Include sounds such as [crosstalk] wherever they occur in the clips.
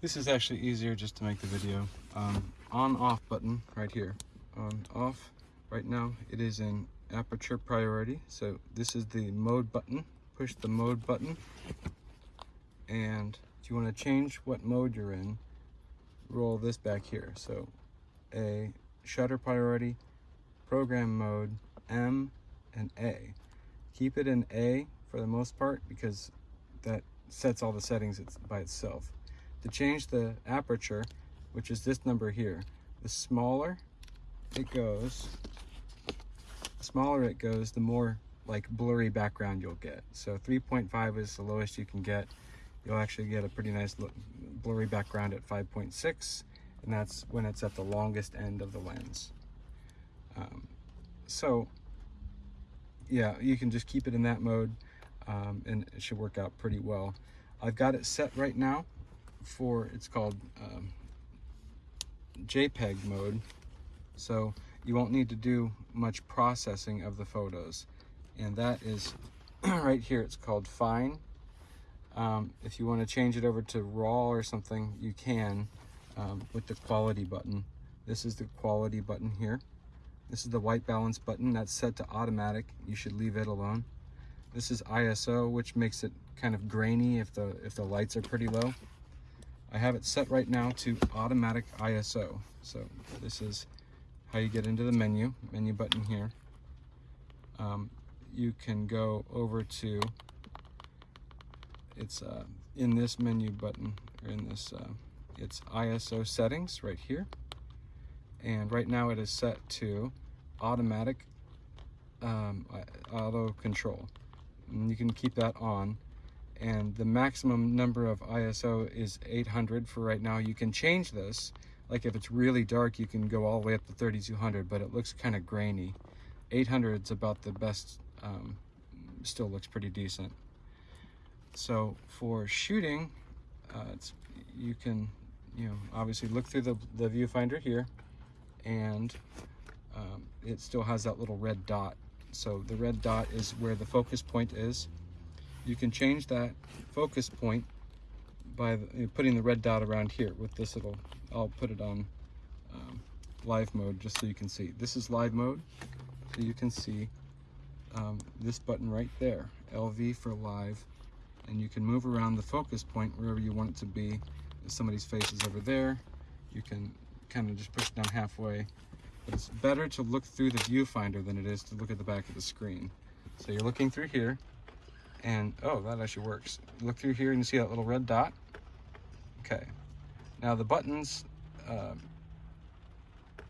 This is actually easier just to make the video. Um, on off button right here. On off right now it is in aperture priority. So this is the mode button. Push the mode button and if you want to change what mode you're in, roll this back here. So a shutter priority, program mode, M and A. Keep it in A for the most part because that sets all the settings by itself. To change the aperture, which is this number here, the smaller it goes, the smaller it goes, the more like blurry background you'll get. So 3.5 is the lowest you can get. You'll actually get a pretty nice blurry background at 5.6, and that's when it's at the longest end of the lens. Um, so yeah, you can just keep it in that mode um, and it should work out pretty well. I've got it set right now for, it's called um, JPEG mode. So you won't need to do much processing of the photos. And that is [clears throat] right here, it's called fine. Um, if you want to change it over to raw or something, you can um, with the quality button. This is the quality button here. This is the white balance button that's set to automatic. You should leave it alone. This is ISO, which makes it kind of grainy if the, if the lights are pretty low. I have it set right now to automatic ISO. So this is how you get into the menu, menu button here. Um, you can go over to, it's uh, in this menu button, or in this, uh, it's ISO settings right here and right now it is set to automatic um, auto control and you can keep that on and the maximum number of ISO is 800 for right now you can change this like if it's really dark you can go all the way up to 3200 but it looks kind of grainy 800 is about the best um, still looks pretty decent so for shooting uh, you can you know obviously look through the, the viewfinder here and um, it still has that little red dot. So the red dot is where the focus point is. You can change that focus point by the, putting the red dot around here with this little, I'll put it on um, live mode just so you can see. This is live mode, so you can see um, this button right there, LV for live, and you can move around the focus point wherever you want it to be. If somebody's face is over there, you can kind of just push it down halfway. But it's better to look through the viewfinder than it is to look at the back of the screen. So you're looking through here, and oh, that actually works. Look through here and see that little red dot. Okay. Now the buttons, uh,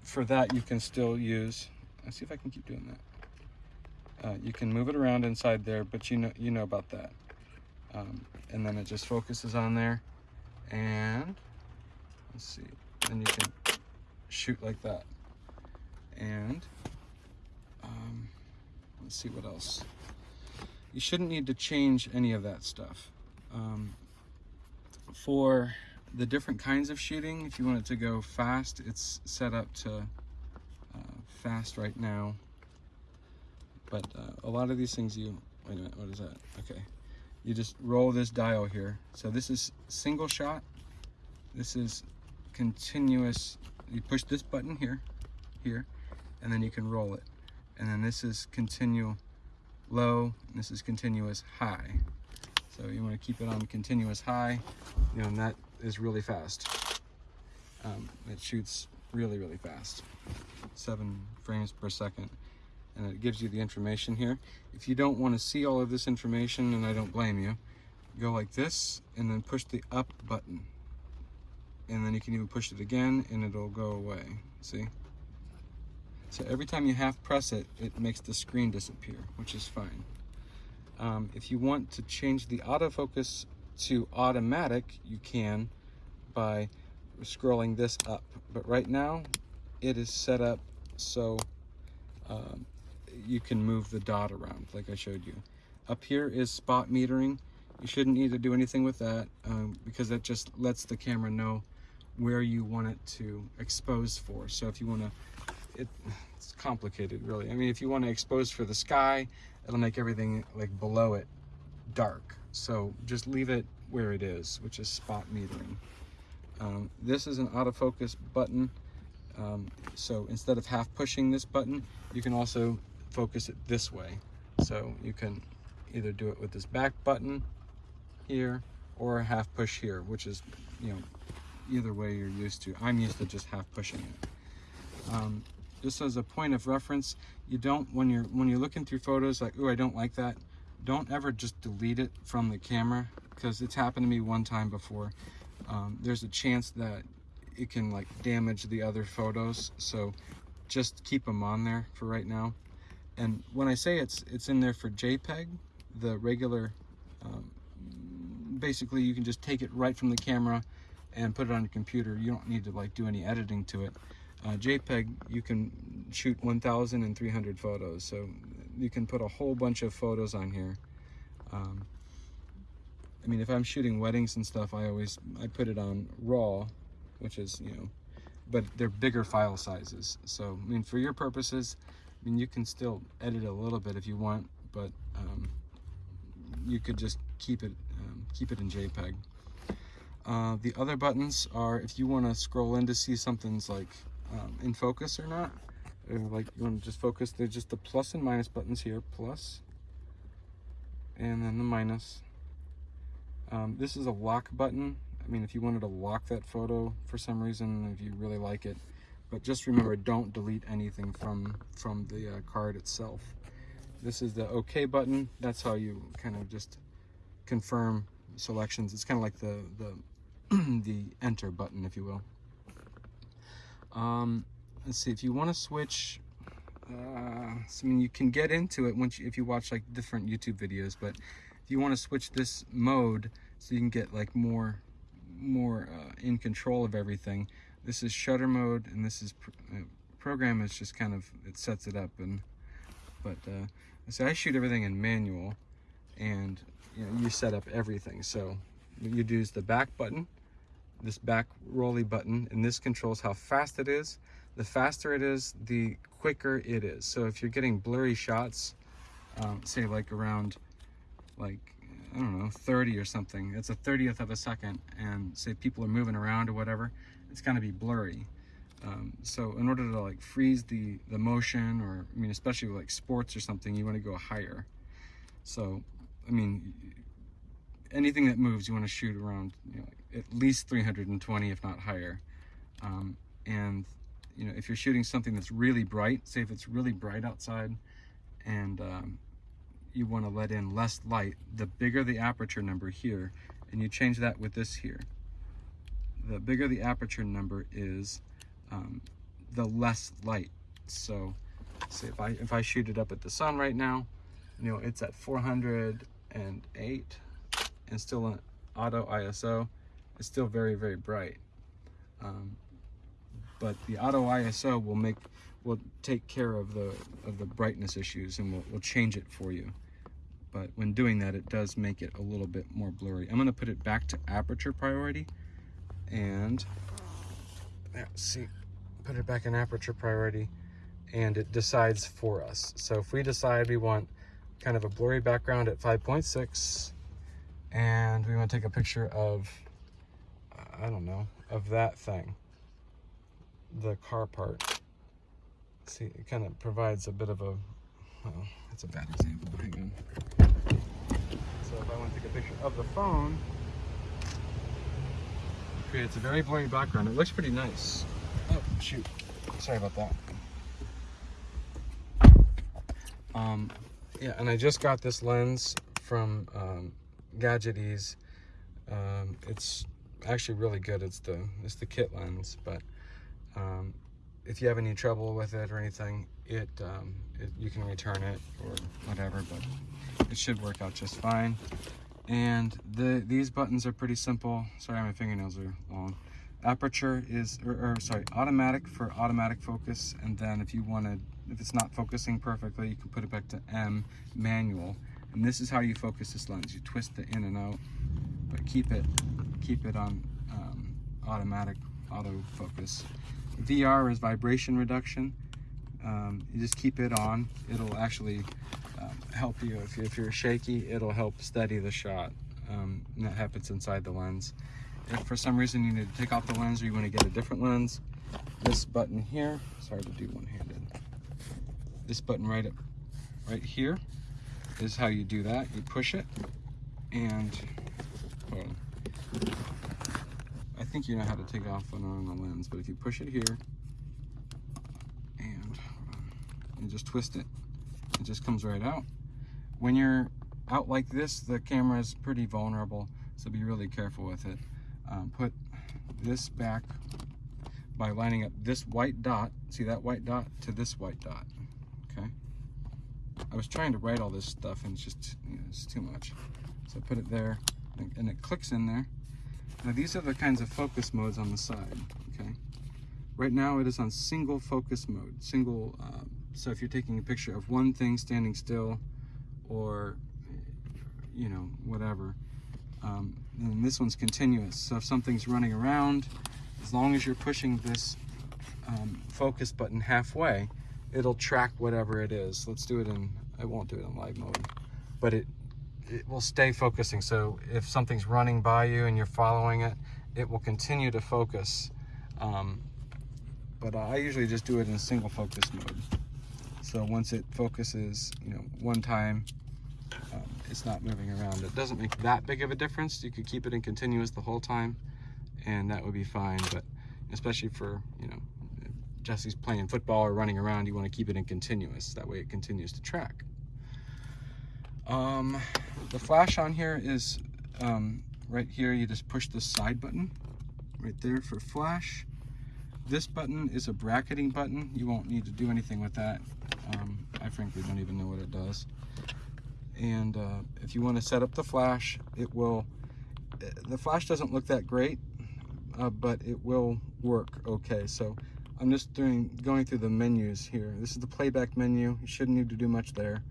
for that you can still use, let's see if I can keep doing that. Uh, you can move it around inside there, but you know, you know about that. Um, and then it just focuses on there. And let's see, then you can shoot like that. And um, let's see what else. You shouldn't need to change any of that stuff. Um, for the different kinds of shooting, if you want it to go fast, it's set up to uh, fast right now. But uh, a lot of these things you, wait a minute, what is that? Okay. You just roll this dial here. So this is single shot. This is continuous you push this button here, here, and then you can roll it. And then this is continual low, this is continuous high. So you want to keep it on continuous high, you know, and that is really fast. Um, it shoots really, really fast, seven frames per second. And it gives you the information here. If you don't want to see all of this information, and I don't blame you, go like this and then push the up button and then you can even push it again and it'll go away see so every time you half press it it makes the screen disappear which is fine. Um, if you want to change the autofocus to automatic you can by scrolling this up. But right now it is set up so um, you can move the dot around like I showed you. Up here is spot metering. You shouldn't need to do anything with that um, because that just lets the camera know where you want it to expose for. So if you want to, it, it's complicated really. I mean, if you want to expose for the sky, it'll make everything like below it dark. So just leave it where it is, which is spot metering. Um, this is an autofocus button. Um, so instead of half pushing this button, you can also focus it this way. So you can either do it with this back button here or half push here, which is, you know, either way you're used to. I'm used to just half pushing it. Um, just as a point of reference, you don't, when you're, when you're looking through photos like, oh, I don't like that, don't ever just delete it from the camera because it's happened to me one time before. Um, there's a chance that it can like damage the other photos. So just keep them on there for right now. And when I say it's, it's in there for JPEG, the regular, um, basically you can just take it right from the camera and put it on your computer. You don't need to like do any editing to it. Uh, JPEG, you can shoot 1,300 photos, so you can put a whole bunch of photos on here. Um, I mean, if I'm shooting weddings and stuff, I always I put it on RAW, which is you know, but they're bigger file sizes. So I mean, for your purposes, I mean, you can still edit a little bit if you want, but um, you could just keep it um, keep it in JPEG. Uh, the other buttons are if you want to scroll in to see something's like um, in focus or not. Or like you want to just focus, there's just the plus and minus buttons here, plus, and then the minus. Um, this is a lock button. I mean, if you wanted to lock that photo for some reason, if you really like it, but just remember, don't delete anything from, from the uh, card itself. This is the OK button. That's how you kind of just confirm selections. It's kind of like the, the, [clears throat] the enter button, if you will. Um, let's see, if you want to switch, uh, I mean, you can get into it once you, if you watch like different YouTube videos, but if you want to switch this mode so you can get like more, more uh, in control of everything, this is shutter mode and this is pr uh, program is just kind of, it sets it up and, but, uh, so I shoot everything in manual and you know, you set up everything. So you use the back button this back rolly button and this controls how fast it is. The faster it is, the quicker it is. So if you're getting blurry shots, um, say like around like, I don't know, 30 or something, it's a 30th of a second and say people are moving around or whatever, it's gonna be blurry. Um, so in order to like freeze the, the motion or, I mean, especially like sports or something, you wanna go higher. So, I mean, anything that moves, you wanna shoot around, you know, at least 320 if not higher. Um, and you know if you're shooting something that's really bright say if it's really bright outside and um, you want to let in less light the bigger the aperture number here and you change that with this here the bigger the aperture number is um, the less light. So say if I if I shoot it up at the sun right now you know it's at 408 and still an auto ISO it's still very, very bright. Um, but the auto ISO will make will take care of the of the brightness issues and will will change it for you. But when doing that, it does make it a little bit more blurry. I'm going to put it back to aperture priority and yeah, see, put it back in aperture priority and it decides for us. So if we decide we want kind of a blurry background at 5.6 and we want to take a picture of I don't know, of that thing, the car part. See, it kind of provides a bit of a, well, that's a bad example. So if I want to take a picture of the phone, creates a very blurry background. It looks pretty nice. Oh, shoot. Sorry about that. Um, yeah, and I just got this lens from um, Gadget Ease. Um, it's actually really good. It's the it's the kit lens, but um, if you have any trouble with it or anything, it, um, it, you can return it or whatever, but it should work out just fine. And the these buttons are pretty simple. Sorry, my fingernails are long. Aperture is, or, or sorry, automatic for automatic focus, and then if you wanted, if it's not focusing perfectly, you can put it back to M, manual. And this is how you focus this lens. You twist it in and out, but keep it keep it on um, automatic autofocus. VR is vibration reduction. Um, you just keep it on. It'll actually um, help you. If, if, you're shaky, it'll help steady the shot. Um, that happens inside the lens. if for some reason you need to take off the lens or you want to get a different lens, this button here, sorry to do one-handed, this button right up, right here is how you do that. You push it and, well, I think you know how to take off and on the lens, but if you push it here and you just twist it, it just comes right out. When you're out like this, the camera is pretty vulnerable, so be really careful with it. Um, put this back by lining up this white dot, see that white dot, to this white dot, okay? I was trying to write all this stuff and it's just, you know, it's too much. So I put it there and it clicks in there. Now these are the kinds of focus modes on the side, okay? Right now it is on single focus mode, single, uh, so if you're taking a picture of one thing standing still or, you know, whatever, um, this one's continuous. So if something's running around, as long as you're pushing this um, focus button halfway, it'll track whatever it is. Let's do it in, I won't do it in live mode, but it, it will stay focusing. So if something's running by you and you're following it, it will continue to focus. Um, but I usually just do it in single focus mode. So once it focuses, you know, one time, um, it's not moving around. It doesn't make that big of a difference. You could keep it in continuous the whole time and that would be fine. But especially for, you know, Jesse's playing football or running around, you want to keep it in continuous. That way it continues to track. Um, the flash on here is um, right here. You just push the side button right there for flash. This button is a bracketing button. You won't need to do anything with that. Um, I frankly don't even know what it does. And uh, if you want to set up the flash, it will, the flash doesn't look that great, uh, but it will work okay. So I'm just doing going through the menus here. This is the playback menu. You shouldn't need to do much there.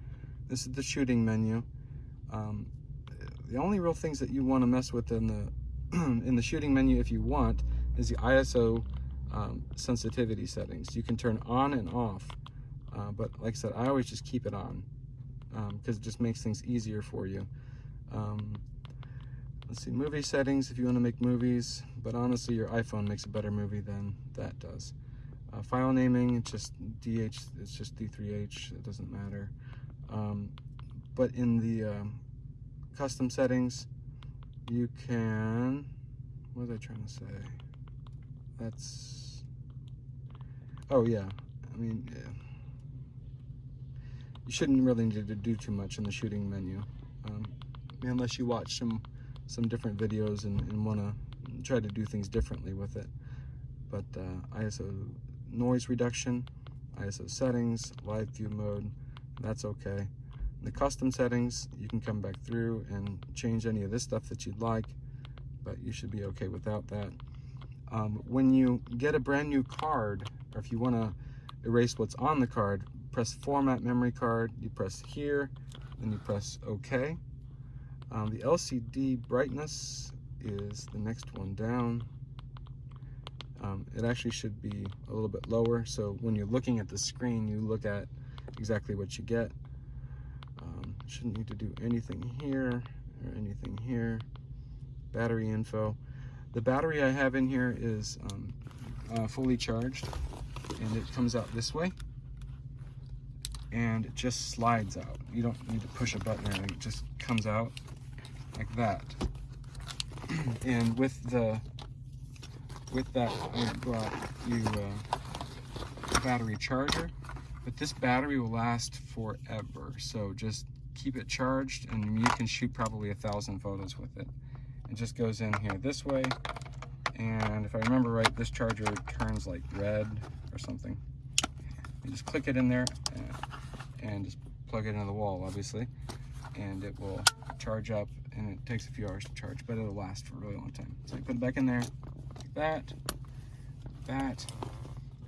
This is the shooting menu. Um, the only real things that you want to mess with in the [clears throat] in the shooting menu, if you want, is the ISO um, sensitivity settings. You can turn on and off, uh, but like I said, I always just keep it on because um, it just makes things easier for you. Um, let's see, movie settings if you want to make movies, but honestly, your iPhone makes a better movie than that does. Uh, file naming, it's just DH, it's just D3H, it doesn't matter. Um, but in the uh, custom settings, you can, what was I trying to say? That's, oh yeah, I mean, yeah. you shouldn't really need to do too much in the shooting menu, um, unless you watch some some different videos and, and want to try to do things differently with it. But uh, ISO noise reduction, ISO settings, live view mode, that's okay. In the custom settings, you can come back through and change any of this stuff that you'd like, but you should be okay without that. Um, when you get a brand new card, or if you want to erase what's on the card, press format memory card, you press here, then you press OK. Um, the LCD brightness is the next one down. Um, it actually should be a little bit lower, so when you're looking at the screen, you look at exactly what you get. Um, shouldn't need to do anything here or anything here. Battery info. The battery I have in here is um, uh, fully charged, and it comes out this way and it just slides out. You don't need to push a button it just comes out like that. [clears throat] and with the with that I brought you uh, a battery charger, but this battery will last forever. So just keep it charged and you can shoot probably a thousand photos with it. It just goes in here this way. And if I remember right, this charger turns like red or something. You just click it in there and, and just plug it into the wall, obviously. And it will charge up and it takes a few hours to charge, but it'll last for a really long time. So I put it back in there, that, that,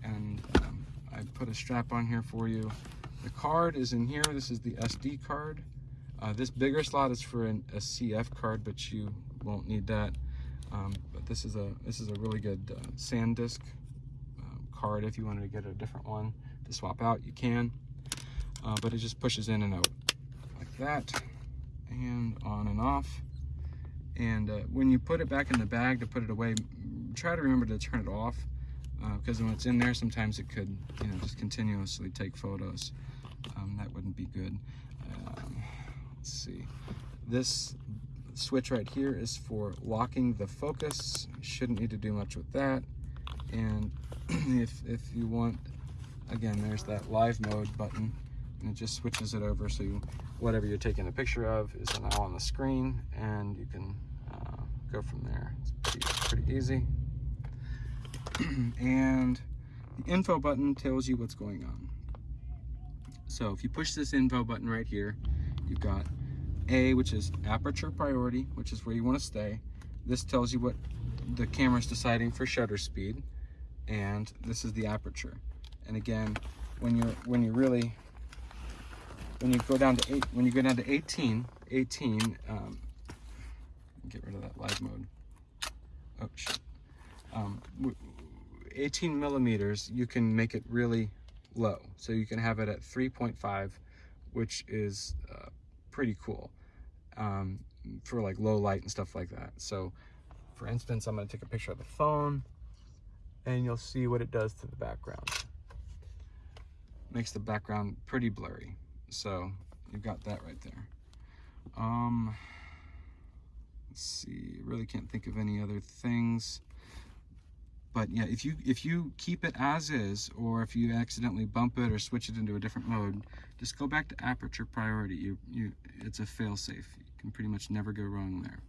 and um, I put a strap on here for you. The card is in here. This is the SD card. Uh, this bigger slot is for an, a CF card, but you won't need that. Um, but this is a this is a really good uh, SanDisk uh, card. If you wanted to get a different one to swap out, you can. Uh, but it just pushes in and out like that and on and off. And uh, when you put it back in the bag to put it away, try to remember to turn it off because when it's in there, sometimes it could, you know, just continuously take photos. Um, that wouldn't be good. Um, let's see. This switch right here is for locking the focus. Shouldn't need to do much with that. And [clears throat] if, if you want, again, there's that live mode button and it just switches it over so you, whatever you're taking a picture of is now on the screen and you can uh, go from there. It's pretty, pretty easy. [clears throat] and the info button tells you what's going on. So if you push this info button right here, you've got A, which is aperture priority, which is where you want to stay. This tells you what the camera's deciding for shutter speed, and this is the aperture. And again, when you're when you really when you go down to eight when you go down to 18, 18, um, get rid of that live mode. Oh shit. Um, 18 millimeters, you can make it really low. So you can have it at 3.5, which is uh, pretty cool um, for like low light and stuff like that. So for instance, I'm gonna take a picture of the phone and you'll see what it does to the background. Makes the background pretty blurry. So you've got that right there. Um, let's see, really can't think of any other things but yeah if you if you keep it as is or if you accidentally bump it or switch it into a different mode just go back to aperture priority. You you it's a fail-safe. You can pretty much never go wrong there.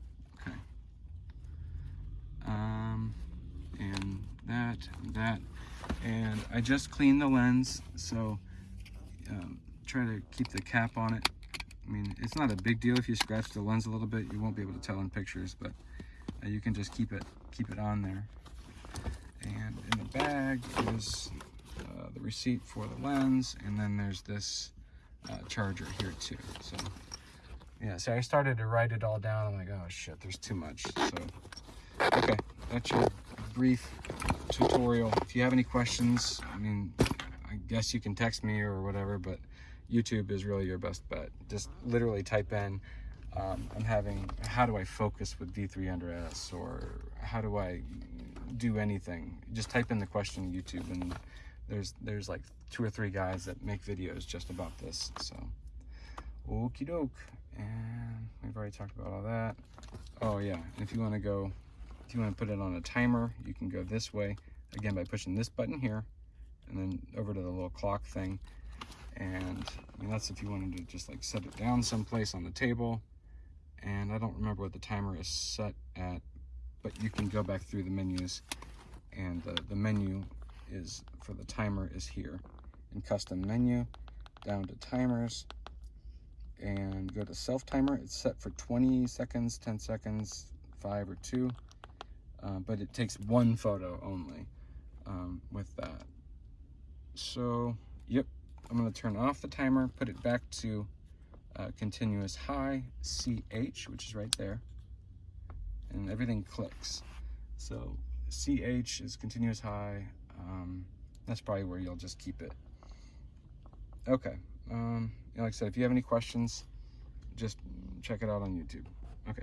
Okay. Um and that and that and I just cleaned the lens so um, try to keep the cap on it. I mean it's not a big deal if you scratch the lens a little bit. You won't be able to tell in pictures but uh, you can just keep it keep it on there and in the bag is uh, the receipt for the lens, and then there's this uh, charger here too. So yeah, so I started to write it all down. I'm like, oh shit, there's too much. So okay, that's your brief tutorial. If you have any questions, I mean, I guess you can text me or whatever, but YouTube is really your best bet. Just literally type in, um, I'm having, how do I focus with D300S or how do I do anything. Just type in the question YouTube and there's there's like two or three guys that make videos just about this. So okie doke. And we've already talked about all that. Oh yeah, if you want to go, if you want to put it on a timer, you can go this way. Again, by pushing this button here and then over to the little clock thing. And I mean, that's if you wanted to just like set it down someplace on the table. And I don't remember what the timer is set at, but you can go back through the menus and uh, the menu is for the timer is here. In custom menu down to timers and go to self timer. It's set for 20 seconds 10 seconds 5 or 2 uh, but it takes one photo only um, with that. So yep I'm going to turn off the timer put it back to uh, continuous high CH which is right there and everything clicks. So CH is continuous high. Um, that's probably where you'll just keep it. Okay. Um, like I said, if you have any questions, just check it out on YouTube. Okay.